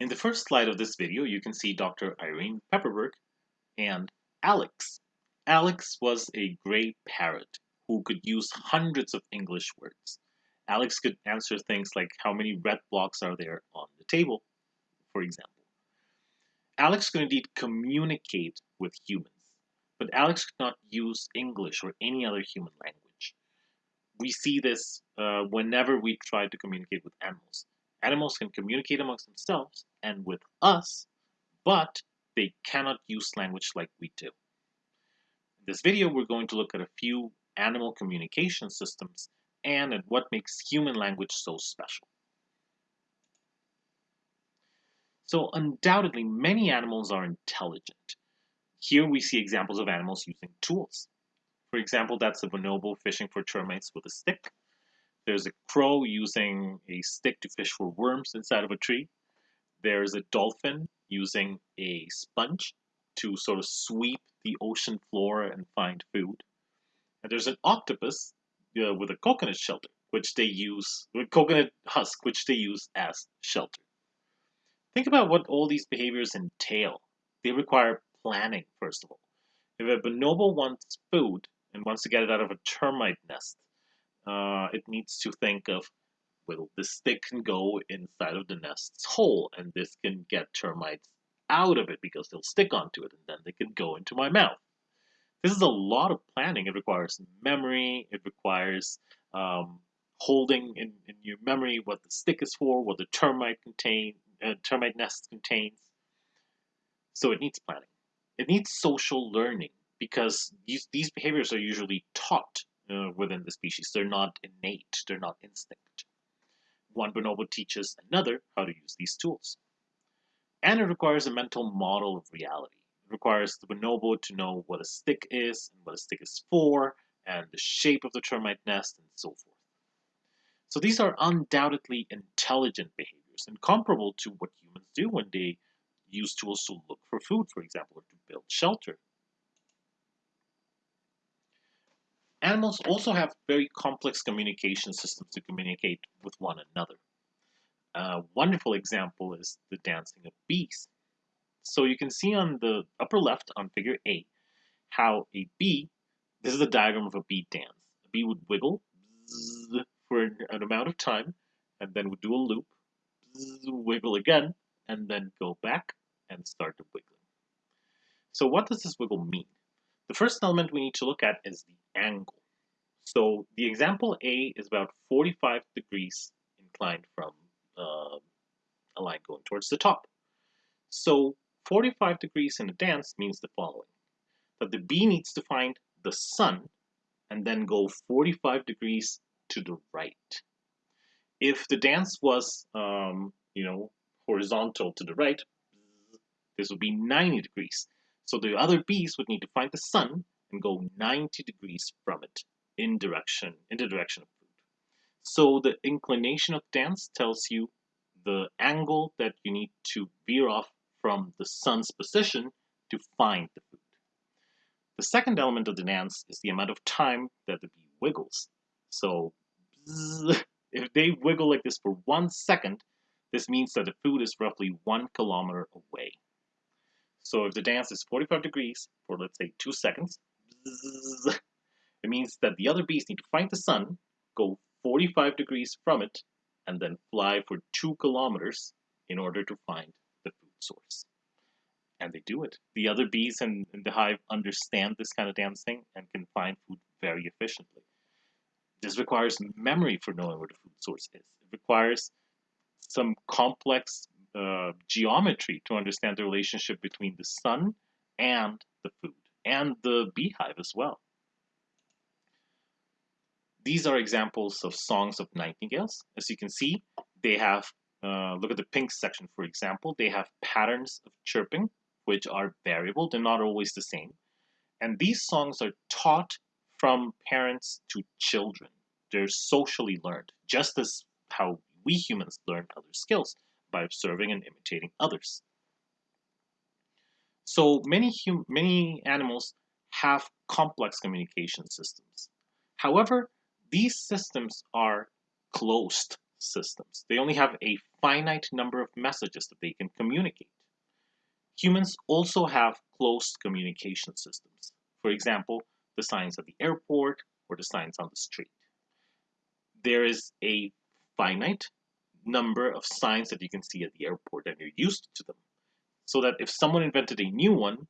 In the first slide of this video, you can see Dr. Irene Pepperberg and Alex. Alex was a gray parrot who could use hundreds of English words. Alex could answer things like how many red blocks are there on the table, for example. Alex could indeed communicate with humans, but Alex could not use English or any other human language. We see this uh, whenever we try to communicate with animals. Animals can communicate amongst themselves and with us, but they cannot use language like we do. In this video, we're going to look at a few animal communication systems and at what makes human language so special. So undoubtedly, many animals are intelligent. Here we see examples of animals using tools. For example, that's a bonobo fishing for termites with a stick. There's a crow using a stick to fish for worms inside of a tree. There's a dolphin using a sponge to sort of sweep the ocean floor and find food. And there's an octopus uh, with a coconut shelter, which they use, with coconut husk, which they use as shelter. Think about what all these behaviors entail. They require planning, first of all. If a bonobo wants food and wants to get it out of a termite nest, uh, it needs to think of, well, the stick can go inside of the nest's hole, and this can get termites out of it because they'll stick onto it, and then they can go into my mouth. This is a lot of planning. It requires memory. It requires um, holding in, in your memory what the stick is for, what the termite contain, uh, termite nest contains. So it needs planning. It needs social learning because these, these behaviors are usually taught uh, within the species. They're not innate, they're not instinct. One bonobo teaches another how to use these tools. And it requires a mental model of reality. It requires the bonobo to know what a stick is and what a stick is for, and the shape of the termite nest, and so forth. So these are undoubtedly intelligent behaviors and comparable to what humans do when they use tools to look for food, for example, or to build shelter. Animals also have very complex communication systems to communicate with one another. A wonderful example is the dancing of bees. So you can see on the upper left on figure A how a bee, this is a diagram of a bee dance. A bee would wiggle for an, amount of time and then would do a loop, wiggle again, and then go back and start to wiggle. So what does this wiggle mean? The first element we need to look at is the angle. So the example A is about 45 degrees inclined from uh, a line going towards the top. So 45 degrees in a dance means the following. That the bee needs to find the sun and then go 45 degrees to the right. If the dance was, um, you know, horizontal to the right, this would be 90 degrees. So the other bees would need to find the sun and go 90 degrees from it in direction, in the direction of food. So the inclination of dance tells you the angle that you need to veer off from the sun's position to find the food. The second element of the dance is the amount of time that the bee wiggles. So if they wiggle like this for one second, this means that the food is roughly one kilometer away. So if the dance is 45 degrees for let's say two seconds, it means that the other bees need to find the sun, go 45 degrees from it, and then fly for two kilometers in order to find the food source. And they do it. The other bees in, in the hive understand this kind of dancing and can find food very efficiently. This requires memory for knowing where the food source is. It requires some complex uh, geometry to understand the relationship between the sun and the food and the beehive as well. These are examples of songs of nightingales. As you can see, they have, uh, look at the pink section, for example, they have patterns of chirping, which are variable. They're not always the same. And these songs are taught from parents to children. They're socially learned, just as how we humans learn other skills by observing and imitating others. So many, many animals have complex communication systems. However, these systems are closed systems. They only have a finite number of messages that they can communicate. Humans also have closed communication systems. For example, the signs at the airport or the signs on the street. There is a finite number of signs that you can see at the airport and you're used to them. So that if someone invented a new one,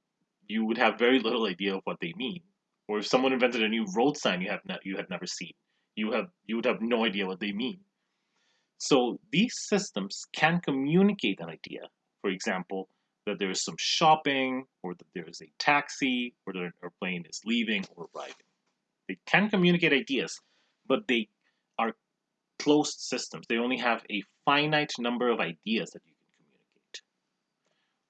you would have very little idea of what they mean. Or if someone invented a new road sign you have not, you had never seen, you have you would have no idea what they mean. So these systems can communicate an idea. For example, that there is some shopping, or that there is a taxi, or that an airplane is leaving or arriving. They can communicate ideas, but they are closed systems. They only have a finite number of ideas that you can communicate.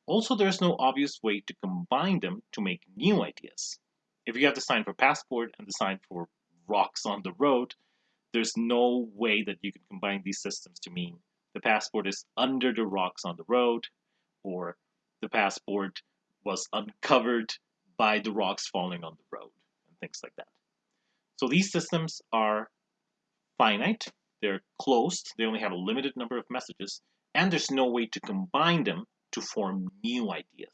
Also, there's no obvious way to combine them to make new ideas. If you have the sign for passport and the sign for rocks on the road, there's no way that you can combine these systems to mean the passport is under the rocks on the road or the passport was uncovered by the rocks falling on the road and things like that. So these systems are finite, they're closed, they only have a limited number of messages, and there's no way to combine them to form new ideas.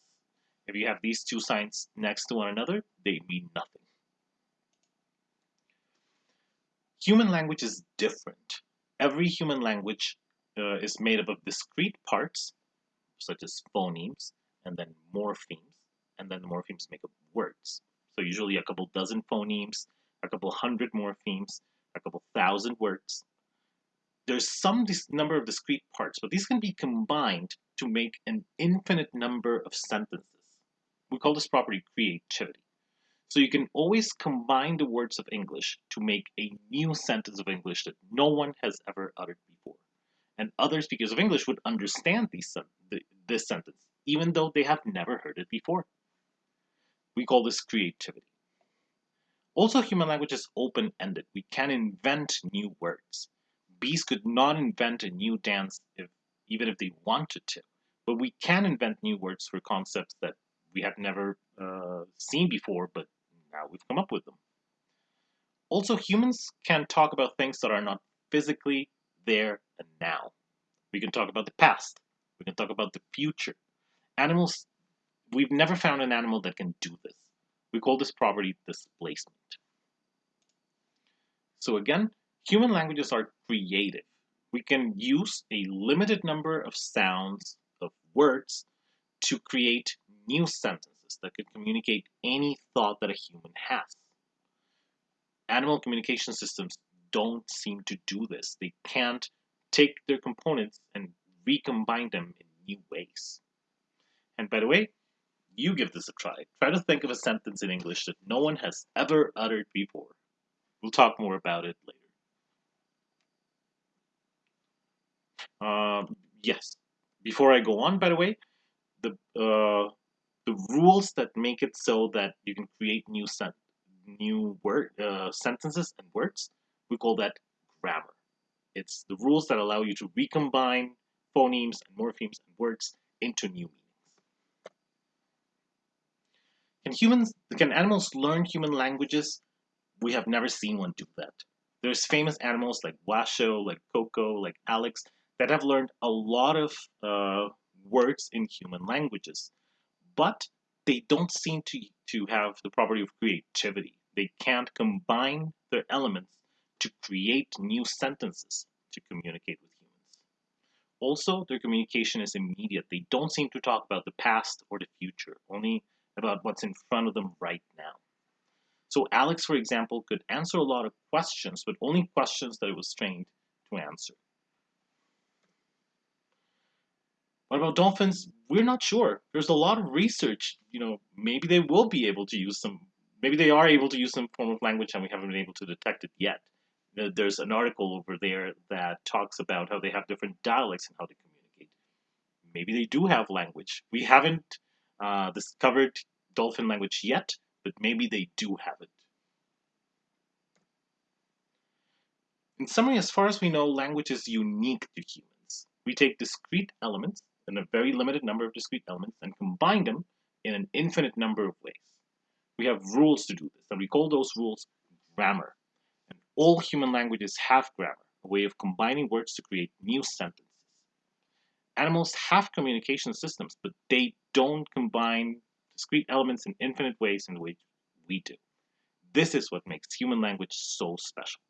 If you have these two signs next to one another, they mean nothing. Human language is different. Every human language uh, is made up of discrete parts such as phonemes, and then morphemes, and then the morphemes make up words. So usually a couple dozen phonemes, a couple hundred morphemes, a couple thousand words. There's some number of discrete parts, but these can be combined to make an infinite number of sentences. We call this property creativity. So you can always combine the words of English to make a new sentence of English that no one has ever uttered before and other speakers of English would understand these, this sentence, even though they have never heard it before. We call this creativity. Also, human language is open-ended. We can invent new words. Bees could not invent a new dance if, even if they wanted to, but we can invent new words for concepts that we have never uh, seen before, but now we've come up with them. Also, humans can talk about things that are not physically there, and now. We can talk about the past. We can talk about the future. Animals, we've never found an animal that can do this. We call this property displacement. So again, human languages are creative. We can use a limited number of sounds, of words, to create new sentences that could communicate any thought that a human has. Animal communication systems don't seem to do this. They can't take their components and recombine them in new ways. And by the way, you give this a try. Try to think of a sentence in English that no one has ever uttered before. We'll talk more about it later. Um, yes. Before I go on, by the way, the uh, the rules that make it so that you can create new sent new word uh, sentences and words we call that grammar. It's the rules that allow you to recombine phonemes and morphemes and words into new meanings. Can humans, can animals learn human languages? We have never seen one do that. There's famous animals like Washoe, like Koko, like Alex that have learned a lot of uh, words in human languages, but they don't seem to, to have the property of creativity. They can't combine their elements to create new sentences to communicate with humans. Also, their communication is immediate. They don't seem to talk about the past or the future, only about what's in front of them right now. So Alex, for example, could answer a lot of questions, but only questions that it was trained to answer. What about dolphins? We're not sure. There's a lot of research. You know, maybe they will be able to use some, maybe they are able to use some form of language and we haven't been able to detect it yet there's an article over there that talks about how they have different dialects and how they communicate. Maybe they do have language. We haven't uh, discovered dolphin language yet, but maybe they do have it. In summary, as far as we know, language is unique to humans. We take discrete elements, and a very limited number of discrete elements and combine them in an infinite number of ways. We have rules to do this, and we call those rules grammar. And all human languages have grammar, a way of combining words to create new sentences. Animals have communication systems, but they don't combine discrete elements in infinite ways in the way we do. This is what makes human language so special.